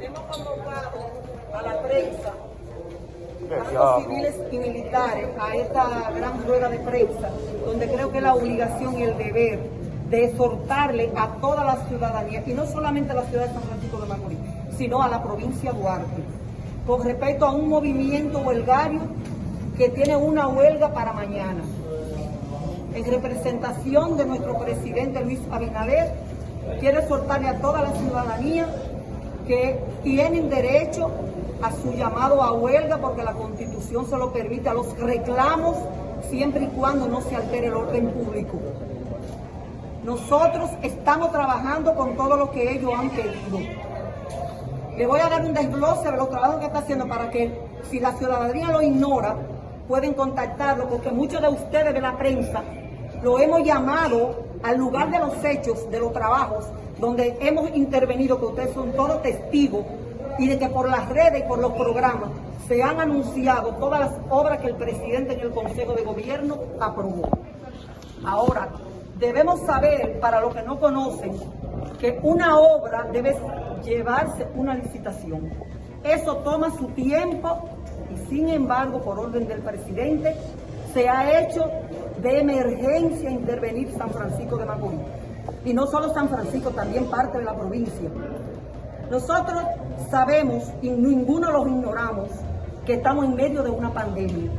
Hemos convocado a la prensa, a los civiles y militares, a esta gran rueda de prensa, donde creo que la obligación y el deber de exhortarle a toda la ciudadanía, y no solamente a la ciudad de San Francisco de Macorís, sino a la provincia de Duarte, con respecto a un movimiento huelgario que tiene una huelga para mañana. En representación de nuestro presidente Luis Abinader, quiero exhortarle a toda la ciudadanía que tienen derecho a su llamado a huelga porque la constitución se lo permite a los reclamos siempre y cuando no se altere el orden público. Nosotros estamos trabajando con todo lo que ellos han pedido. Le voy a dar un desglose de los trabajos que está haciendo para que si la ciudadanía lo ignora, pueden contactarlo porque muchos de ustedes de la prensa lo hemos llamado al lugar de los hechos, de los trabajos, donde hemos intervenido, que ustedes son todos testigos, y de que por las redes y por los programas se han anunciado todas las obras que el presidente en el Consejo de Gobierno aprobó. Ahora, debemos saber, para los que no conocen, que una obra debe llevarse una licitación. Eso toma su tiempo y sin embargo, por orden del presidente, se ha hecho de emergencia intervenir San Francisco de Macorís. Y no solo San Francisco, también parte de la provincia. Nosotros sabemos, y ninguno los ignoramos, que estamos en medio de una pandemia,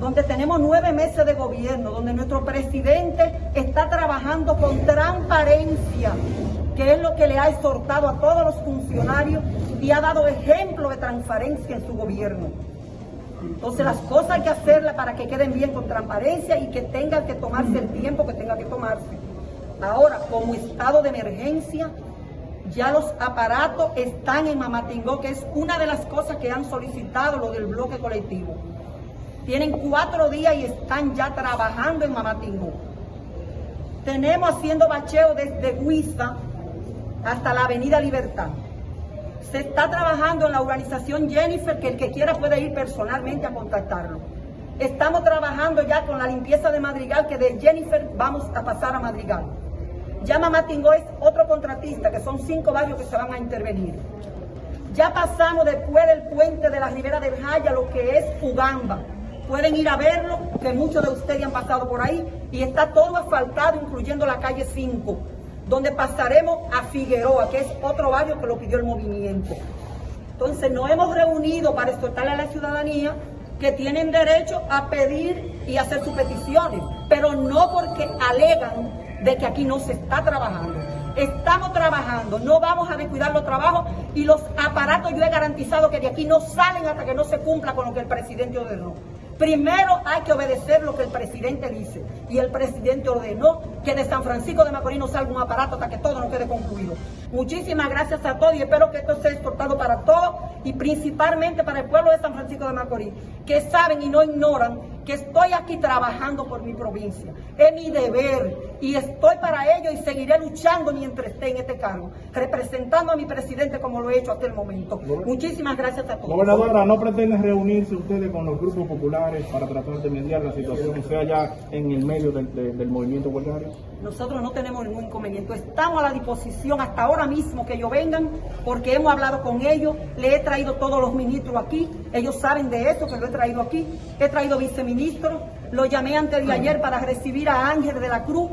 donde tenemos nueve meses de gobierno, donde nuestro presidente está trabajando con transparencia, que es lo que le ha exhortado a todos los funcionarios y ha dado ejemplo de transparencia en su gobierno. Entonces las cosas hay que hacerlas para que queden bien con transparencia y que tengan que tomarse el tiempo que tenga que tomarse. Ahora, como estado de emergencia, ya los aparatos están en Mamatingó, que es una de las cosas que han solicitado lo del bloque colectivo. Tienen cuatro días y están ya trabajando en Mamatingó. Tenemos haciendo bacheo desde Huiza hasta la Avenida Libertad. Se está trabajando en la organización Jennifer, que el que quiera puede ir personalmente a contactarlo. Estamos trabajando ya con la limpieza de Madrigal, que de Jennifer vamos a pasar a Madrigal. Ya Mamatingó es otro contratista, que son cinco barrios que se van a intervenir. Ya pasamos después del puente de la Ribera del Jaya, lo que es Ugamba. Pueden ir a verlo, que muchos de ustedes han pasado por ahí, y está todo asfaltado, incluyendo la calle 5, donde pasaremos a Figueroa, que es otro barrio que lo pidió el movimiento. Entonces nos hemos reunido para exhortarle a la ciudadanía que tienen derecho a pedir y hacer sus peticiones, pero no porque alegan de que aquí no se está trabajando. Estamos trabajando, no vamos a descuidar los trabajos y los aparatos yo he garantizado que de aquí no salen hasta que no se cumpla con lo que el presidente ordenó. Primero hay que obedecer lo que el presidente dice. Y el presidente ordenó que de San Francisco de Macorís no salga un aparato hasta que todo no quede concluido. Muchísimas gracias a todos y espero que esto sea exportado para todos y principalmente para el pueblo de San Francisco de Macorís, que saben y no ignoran que estoy aquí trabajando por mi provincia. Es mi deber y estoy para ello y seguiré luchando mientras esté en este cargo, representando a mi presidente como lo he hecho hasta el momento. Muchísimas gracias a todos. Gobernadora, ¿no pretenden reunirse ustedes con los grupos populares para tratar de mediar la situación, sea ya en el medio del, del movimiento huelgario? Nosotros no tenemos ningún inconveniente. Estamos a la disposición hasta ahora mismo que ellos vengan, porque hemos hablado con ellos. Le he traído todos los ministros aquí. Ellos saben de eso, que lo he traído aquí. He traído viceministros. Lo llamé antes de ayer para recibir a Ángel de la Cruz,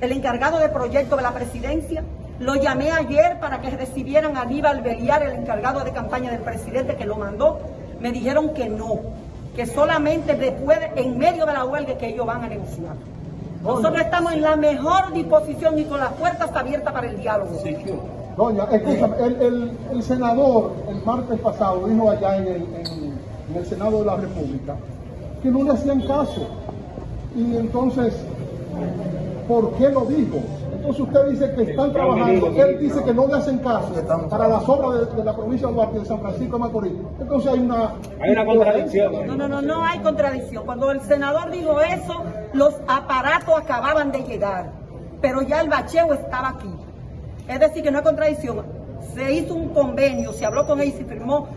el encargado de proyecto de la presidencia. Lo llamé ayer para que recibieran a Aníbal Beliar, el encargado de campaña del presidente, que lo mandó. Me dijeron que no, que solamente después, en medio de la huelga, que ellos van a negociar. Nosotros estamos en la mejor disposición y con las puertas abiertas para el diálogo. Doña, escúchame, el, el, el, senador el martes pasado dijo allá en el, en, en el Senado de la República que no le hacían caso. Y entonces, ¿por qué lo dijo? Entonces usted dice que están trabajando, él dice que no le hacen caso para las obras de, de la provincia de Duarte de San Francisco de Macorís. Entonces hay una... Hay una contradicción. No, no, no, no hay contradicción. Cuando el senador dijo eso, los aparatos acababan de llegar, pero ya el bacheo estaba aquí. Es decir, que no hay contradicción. Se hizo un convenio, se habló con él y se firmó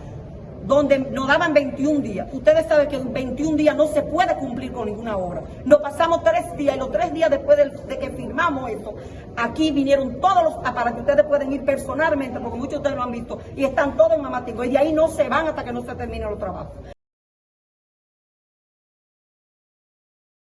donde nos daban 21 días. Ustedes saben que en 21 días no se puede cumplir con ninguna obra. Nos pasamos tres días y los tres días después de, que firmamos esto, aquí vinieron todos los, para que ustedes pueden ir personalmente, porque muchos de ustedes lo han visto, y están todos en Mamatingo, y de ahí no se van hasta que no se terminen los trabajos.